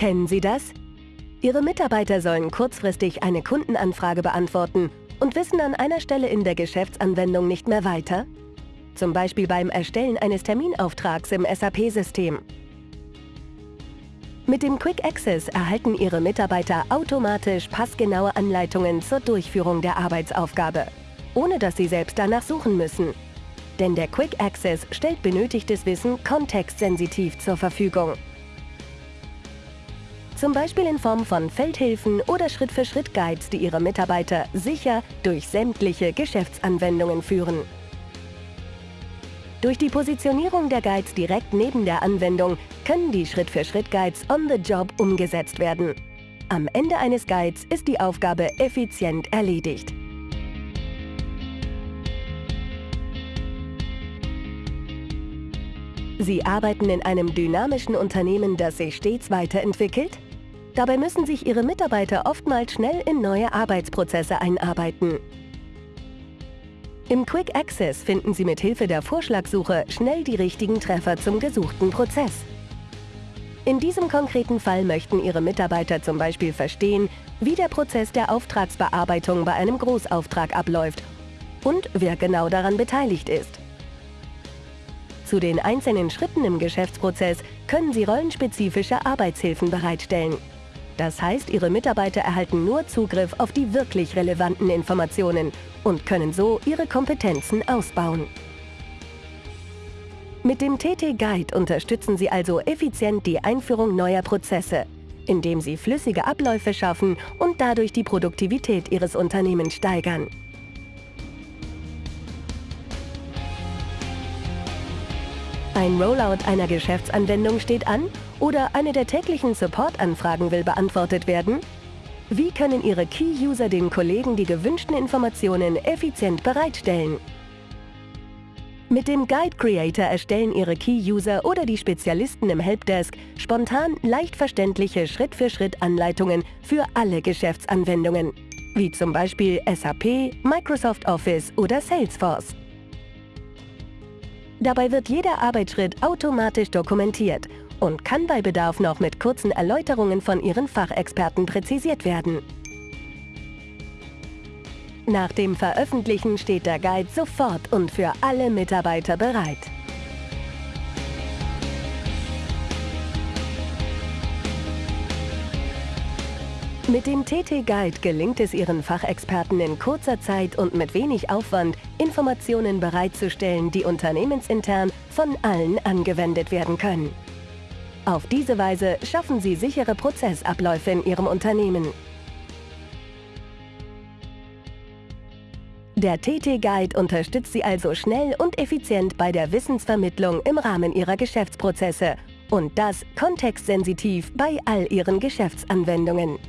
Kennen Sie das? Ihre Mitarbeiter sollen kurzfristig eine Kundenanfrage beantworten und wissen an einer Stelle in der Geschäftsanwendung nicht mehr weiter? Zum Beispiel beim Erstellen eines Terminauftrags im SAP-System. Mit dem Quick Access erhalten Ihre Mitarbeiter automatisch passgenaue Anleitungen zur Durchführung der Arbeitsaufgabe, ohne dass Sie selbst danach suchen müssen. Denn der Quick Access stellt benötigtes Wissen kontextsensitiv zur Verfügung. Zum Beispiel in Form von Feldhilfen oder Schritt-für-Schritt-Guides, die Ihre Mitarbeiter sicher durch sämtliche Geschäftsanwendungen führen. Durch die Positionierung der Guides direkt neben der Anwendung können die Schritt-für-Schritt-Guides on the job umgesetzt werden. Am Ende eines Guides ist die Aufgabe effizient erledigt. Sie arbeiten in einem dynamischen Unternehmen, das sich stets weiterentwickelt? Dabei müssen sich Ihre Mitarbeiter oftmals schnell in neue Arbeitsprozesse einarbeiten. Im Quick Access finden Sie mit Hilfe der Vorschlagsuche schnell die richtigen Treffer zum gesuchten Prozess. In diesem konkreten Fall möchten Ihre Mitarbeiter zum Beispiel verstehen, wie der Prozess der Auftragsbearbeitung bei einem Großauftrag abläuft und wer genau daran beteiligt ist. Zu den einzelnen Schritten im Geschäftsprozess können Sie rollenspezifische Arbeitshilfen bereitstellen. Das heißt, Ihre Mitarbeiter erhalten nur Zugriff auf die wirklich relevanten Informationen und können so ihre Kompetenzen ausbauen. Mit dem TT Guide unterstützen Sie also effizient die Einführung neuer Prozesse, indem Sie flüssige Abläufe schaffen und dadurch die Produktivität Ihres Unternehmens steigern. Ein Rollout einer Geschäftsanwendung steht an oder eine der täglichen Support-Anfragen will beantwortet werden? Wie können Ihre Key-User den Kollegen die gewünschten Informationen effizient bereitstellen? Mit dem Guide Creator erstellen Ihre Key-User oder die Spezialisten im Helpdesk spontan leicht verständliche Schritt-für-Schritt-Anleitungen für alle Geschäftsanwendungen, wie zum Beispiel SAP, Microsoft Office oder Salesforce. Dabei wird jeder Arbeitsschritt automatisch dokumentiert und kann bei Bedarf noch mit kurzen Erläuterungen von Ihren Fachexperten präzisiert werden. Nach dem Veröffentlichen steht der Guide sofort und für alle Mitarbeiter bereit. Mit dem TT Guide gelingt es Ihren Fachexperten in kurzer Zeit und mit wenig Aufwand, Informationen bereitzustellen, die unternehmensintern von allen angewendet werden können. Auf diese Weise schaffen Sie sichere Prozessabläufe in Ihrem Unternehmen. Der TT Guide unterstützt Sie also schnell und effizient bei der Wissensvermittlung im Rahmen Ihrer Geschäftsprozesse und das kontextsensitiv bei all Ihren Geschäftsanwendungen.